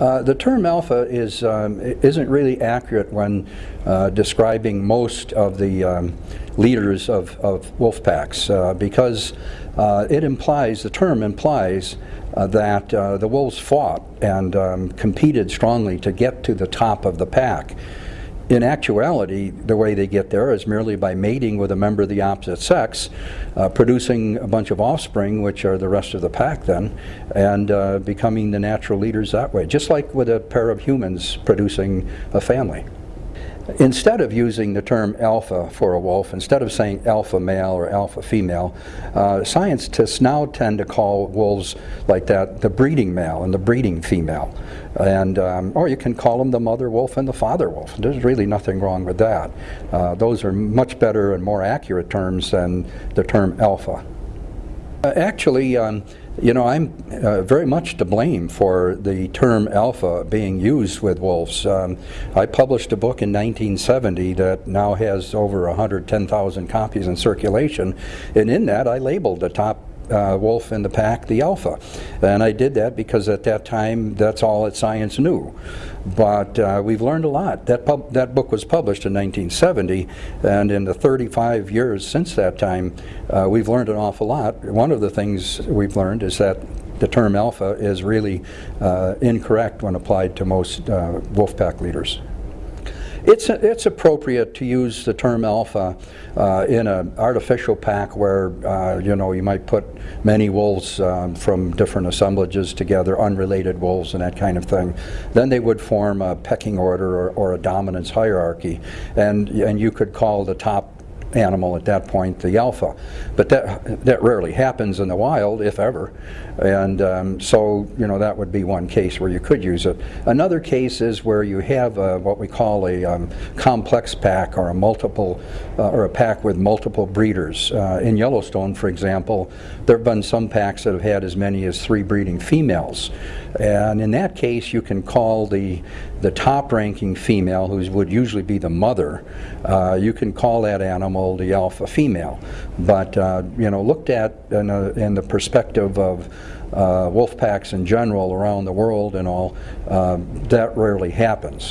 Uh, the term alpha is, um, isn't really accurate when uh, describing most of the um, leaders of, of wolf packs uh, because uh, it implies, the term implies uh, that the wolves fought and um, competed strongly to get to the top of the pack. In actuality, the way they get there is merely by mating with a member of the opposite sex, uh, producing a bunch of offspring, which are the rest of the pack then, and uh, becoming the natural leaders that way, just like with a pair of humans producing a family. Instead of using the term alpha for a wolf, instead of saying alpha male or alpha female, uh, scientists now tend to call wolves like that the breeding male and the breeding female. And, um, or you can call them the mother wolf and the father wolf. There's really nothing wrong with that. Uh, those are much better and more accurate terms than the term alpha. Uh, actually, um, you know, I'm uh, very much to blame for the term alpha being used with wolves. Um, I published a book in 1970 that now has over 110,000 copies in circulation, and in that I labeled the top uh, wolf in the pack the alpha. And I did that because at that time that's all that science knew. But uh, we've learned a lot. That, that book was published in 1970 and in the 35 years since that time uh, we've learned an awful lot. One of the things we've learned is that the term alpha is really uh, incorrect when applied to most uh, wolf pack leaders. It's, it's appropriate to use the term alpha uh, in an artificial pack where, uh, you know, you might put many wolves um, from different assemblages together, unrelated wolves and that kind of thing. Then they would form a pecking order or, or a dominance hierarchy. And, and you could call the top animal at that point, the alpha. But that, that rarely happens in the wild, if ever. And um, so, you know, that would be one case where you could use it. Another case is where you have a, what we call a um, complex pack or a multiple, uh, or a pack with multiple breeders. Uh, in Yellowstone, for example, there have been some packs that have had as many as three breeding females. And in that case, you can call the, the top ranking female, who would usually be the mother, uh, you can call that animal the alpha female. But, uh, you know, looked at in, a, in the perspective of uh, wolf packs in general around the world and all, uh, that rarely happens.